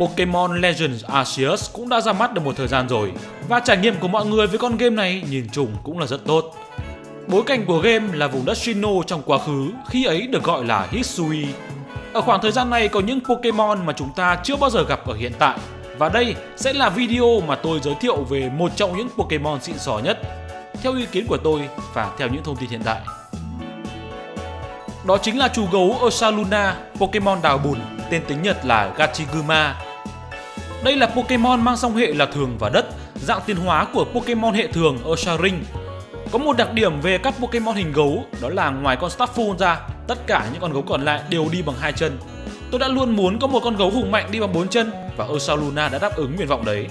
Pokemon Legends Arceus cũng đã ra mắt được một thời gian rồi và trải nghiệm của mọi người với con game này nhìn chung cũng là rất tốt. Bối cảnh của game là vùng đất Sinnoh trong quá khứ, khi ấy được gọi là Hisui. Ở khoảng thời gian này có những Pokemon mà chúng ta chưa bao giờ gặp ở hiện tại. Và đây sẽ là video mà tôi giới thiệu về một trong những Pokemon xịn sò nhất, theo ý kiến của tôi và theo những thông tin hiện tại. Đó chính là chú gấu Ursaluna, Pokemon đào bùn, tên tiếng Nhật là Gachiguma. Đây là Pokemon mang song hệ là thường và đất, dạng tiến hóa của Pokemon hệ thường Ursaring. Có một đặc điểm về các Pokemon hình gấu đó là ngoài con Starful ra, tất cả những con gấu còn lại đều đi bằng hai chân. Tôi đã luôn muốn có một con gấu hùng mạnh đi bằng bốn chân và Ursaluna đã đáp ứng nguyện vọng đấy.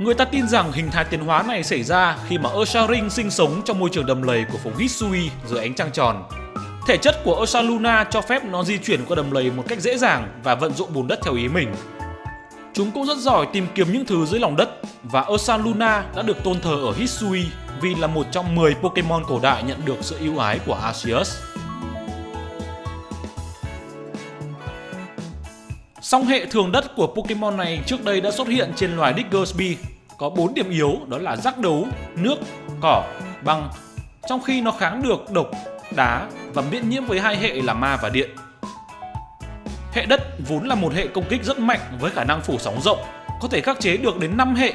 Người ta tin rằng hình thái tiến hóa này xảy ra khi mà Ursaring sinh sống trong môi trường đầm lầy của vùng Hisui dưới ánh trăng tròn. Thể chất của Osaluna cho phép nó di chuyển qua đầm lầy một cách dễ dàng và vận dụng bùn đất theo ý mình. Chúng cũng rất giỏi tìm kiếm những thứ dưới lòng đất và Osaluna đã được tôn thờ ở Hisui vì là một trong 10 Pokemon cổ đại nhận được sự ưu ái của Arceus. Song hệ thường đất của Pokemon này trước đây đã xuất hiện trên loài Diggersby. Có 4 điểm yếu đó là rắc đấu, nước, cỏ, băng. Trong khi nó kháng được độc, đá và miễn nhiễm với hai hệ là ma và điện. Hệ đất vốn là một hệ công kích rất mạnh với khả năng phủ sóng rộng, có thể khắc chế được đến 5 hệ.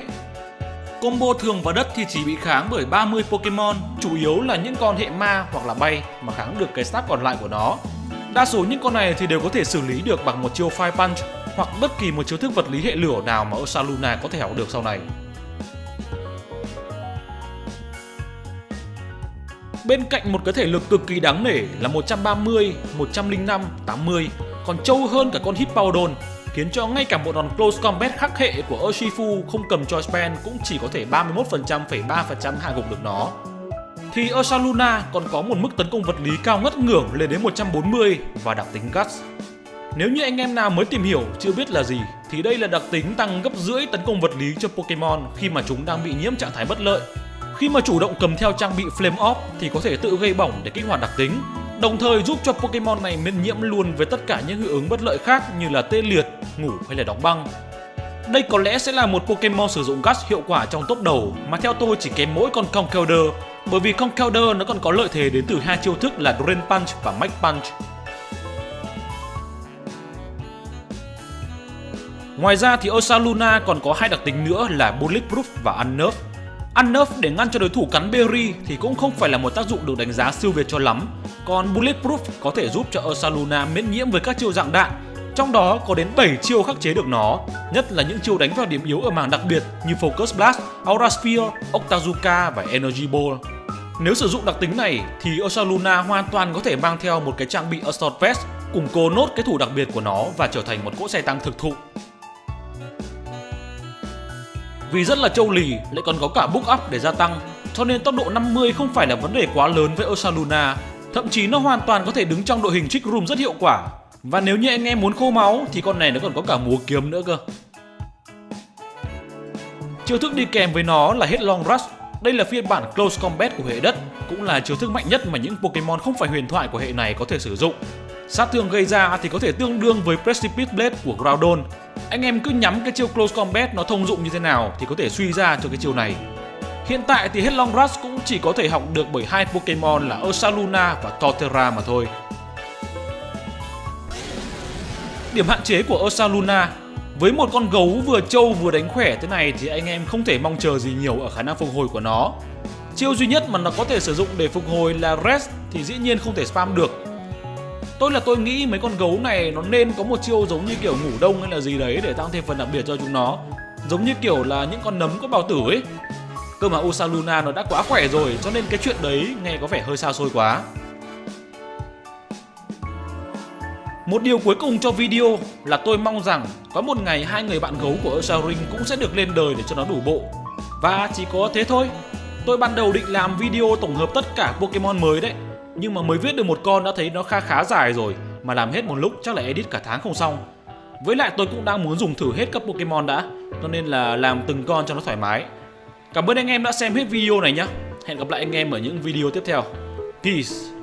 Combo thường và đất thì chỉ bị kháng bởi 30 Pokemon, chủ yếu là những con hệ ma hoặc là bay mà kháng được cái stat còn lại của nó Đa số những con này thì đều có thể xử lý được bằng một chiêu Fire Punch hoặc bất kỳ một chiêu thức vật lý hệ lửa nào mà Osaluna có thể học được sau này. Bên cạnh một cái thể lực cực kỳ đáng nể là 130, 105, 80 còn trâu hơn cả con Hippowdon khiến cho ngay cả một đòn close combat khắc hệ của Urshifu không cầm cho Span cũng chỉ có thể 31,3% hạ gục được nó thì Ursaluna còn có một mức tấn công vật lý cao ngất ngưỡng lên đến 140 và đặc tính Guts. Nếu như anh em nào mới tìm hiểu chưa biết là gì thì đây là đặc tính tăng gấp rưỡi tấn công vật lý cho Pokemon khi mà chúng đang bị nhiễm trạng thái bất lợi. Khi mà chủ động cầm theo trang bị Flame Off thì có thể tự gây bỏng để kích hoạt đặc tính, đồng thời giúp cho Pokemon này miễn nhiễm luôn với tất cả những hiệu ứng bất lợi khác như là tê liệt, ngủ hay là đóng băng. Đây có lẽ sẽ là một Pokemon sử dụng Gas hiệu quả trong top đầu mà theo tôi chỉ kém mỗi con Conkeldurr bởi vì Conkeldurr nó còn có lợi thế đến từ hai chiêu thức là Drain Punch và Mach Punch. Ngoài ra thì Osaluna còn có hai đặc tính nữa là Bulletproof và Unnerve. Ăn nerf để ngăn cho đối thủ cắn Berry thì cũng không phải là một tác dụng được đánh giá siêu việt cho lắm. Còn Bulletproof có thể giúp cho Ursaluna miễn nhiễm với các chiêu dạng đạn trong đó có đến 7 chiêu khắc chế được nó, nhất là những chiêu đánh vào điểm yếu ở mảng đặc biệt như Focus Blast, Aura Sphere, Octazuka và Energy Ball. Nếu sử dụng đặc tính này thì Ursaluna hoàn toàn có thể mang theo một cái trang bị Assault Vest củng cố nốt cái thủ đặc biệt của nó và trở thành một cỗ xe tăng thực thụ. Vì rất là châu lì lại còn có cả book up để gia tăng cho nên tốc độ 50 không phải là vấn đề quá lớn với Osaluna. Thậm chí nó hoàn toàn có thể đứng trong đội hình Trick Room rất hiệu quả và nếu như anh em muốn khô máu thì con này nó còn có cả múa kiếm nữa cơ. Chiêu thức đi kèm với nó là Headlong Rush. Đây là phiên bản Close Combat của hệ đất, cũng là chiêu thức mạnh nhất mà những Pokemon không phải huyền thoại của hệ này có thể sử dụng. Sát thương gây ra thì có thể tương đương với Precipice Blade của Groudon. Anh em cứ nhắm cái chiêu Close Combat nó thông dụng như thế nào thì có thể suy ra cho cái chiêu này. Hiện tại thì Headlong Rush cũng chỉ có thể học được bởi hai Pokemon là Ursaluna và Torterra mà thôi. Điểm hạn chế của Ursaluna, với một con gấu vừa trâu vừa đánh khỏe thế này thì anh em không thể mong chờ gì nhiều ở khả năng phục hồi của nó. Chiêu duy nhất mà nó có thể sử dụng để phục hồi là Rest thì dĩ nhiên không thể spam được. Tôi là tôi nghĩ mấy con gấu này nó nên có một chiêu giống như kiểu ngủ đông hay là gì đấy để tăng thêm phần đặc biệt cho chúng nó. Giống như kiểu là những con nấm có bào tử ấy. Cơ mà Usaluna nó đã quá khỏe rồi, cho nên cái chuyện đấy nghe có vẻ hơi xa xôi quá. Một điều cuối cùng cho video là tôi mong rằng có một ngày hai người bạn gấu của Ursaring cũng sẽ được lên đời để cho nó đủ bộ. Và chỉ có thế thôi. Tôi ban đầu định làm video tổng hợp tất cả Pokemon mới đấy. Nhưng mà mới viết được một con đã thấy nó khá khá dài rồi. Mà làm hết một lúc, chắc là edit cả tháng không xong. Với lại tôi cũng đang muốn dùng thử hết các Pokemon đã. Cho nên là làm từng con cho nó thoải mái. Cảm ơn anh em đã xem hết video này nhé. Hẹn gặp lại anh em ở những video tiếp theo. Peace!